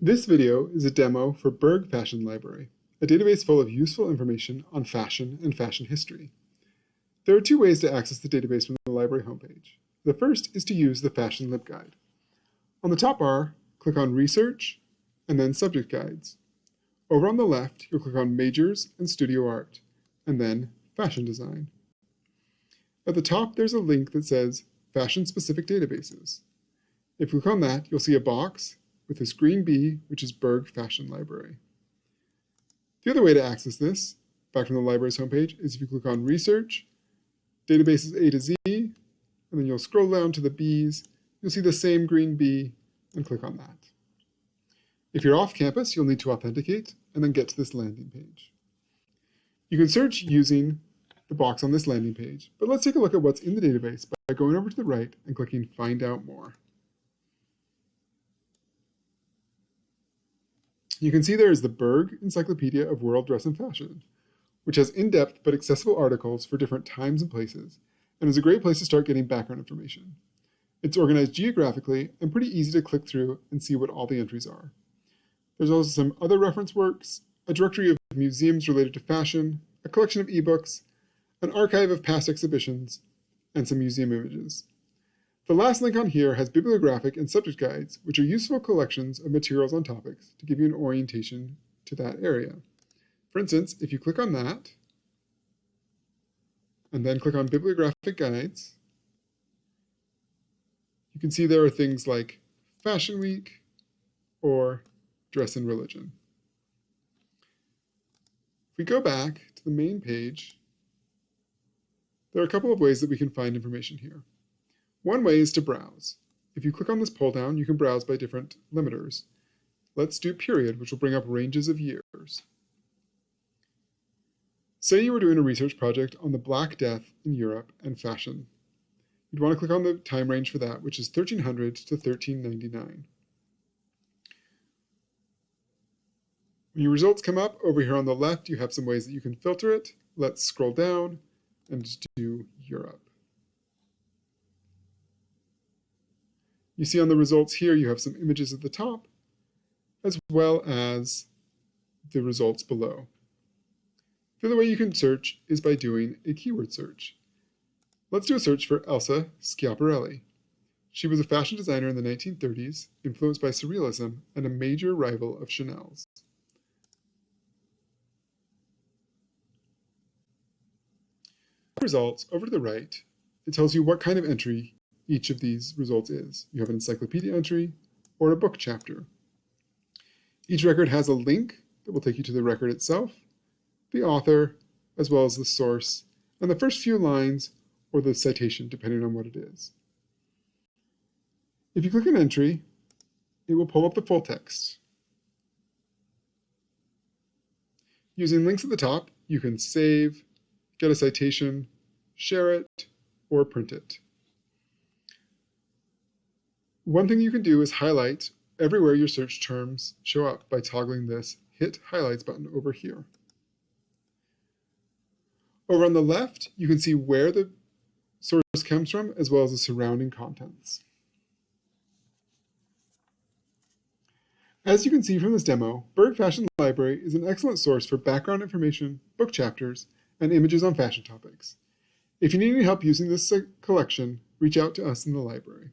This video is a demo for Berg Fashion Library, a database full of useful information on fashion and fashion history. There are two ways to access the database from the library homepage. The first is to use the Fashion LibGuide. On the top bar, click on Research, and then Subject Guides. Over on the left, you'll click on Majors and Studio Art, and then Fashion Design. At the top, there's a link that says Fashion-Specific Databases. If you click on that, you'll see a box with this green B, which is Berg Fashion Library. The other way to access this, back from the library's homepage, is if you click on Research, Databases A to Z, and then you'll scroll down to the Bs, you'll see the same green B, and click on that. If you're off campus, you'll need to authenticate, and then get to this landing page. You can search using the box on this landing page, but let's take a look at what's in the database by going over to the right and clicking Find Out More. You can see there is the Berg Encyclopedia of World Dress and Fashion, which has in-depth but accessible articles for different times and places, and is a great place to start getting background information. It's organized geographically and pretty easy to click through and see what all the entries are. There's also some other reference works, a directory of museums related to fashion, a collection of ebooks, an archive of past exhibitions, and some museum images. The last link on here has bibliographic and subject guides, which are useful collections of materials on topics to give you an orientation to that area. For instance, if you click on that, and then click on bibliographic guides, you can see there are things like Fashion Week or Dress and Religion. If we go back to the main page, there are a couple of ways that we can find information here. One way is to browse. If you click on this pull down, you can browse by different limiters. Let's do period, which will bring up ranges of years. Say you were doing a research project on the Black Death in Europe and fashion. You'd want to click on the time range for that, which is 1300 to 1399. When your results come up, over here on the left, you have some ways that you can filter it. Let's scroll down and do Europe. You see on the results here, you have some images at the top, as well as the results below. The other way you can search is by doing a keyword search. Let's do a search for Elsa Schiaparelli. She was a fashion designer in the 1930s, influenced by Surrealism and a major rival of Chanel's. Results over to the right, it tells you what kind of entry each of these results is. You have an encyclopedia entry or a book chapter. Each record has a link that will take you to the record itself, the author, as well as the source, and the first few lines or the citation, depending on what it is. If you click an entry, it will pull up the full text. Using links at the top, you can save, get a citation, share it, or print it. One thing you can do is highlight everywhere your search terms show up by toggling this Hit Highlights button over here. Over on the left, you can see where the source comes from, as well as the surrounding contents. As you can see from this demo, Berg Fashion Library is an excellent source for background information, book chapters, and images on fashion topics. If you need any help using this uh, collection, reach out to us in the library.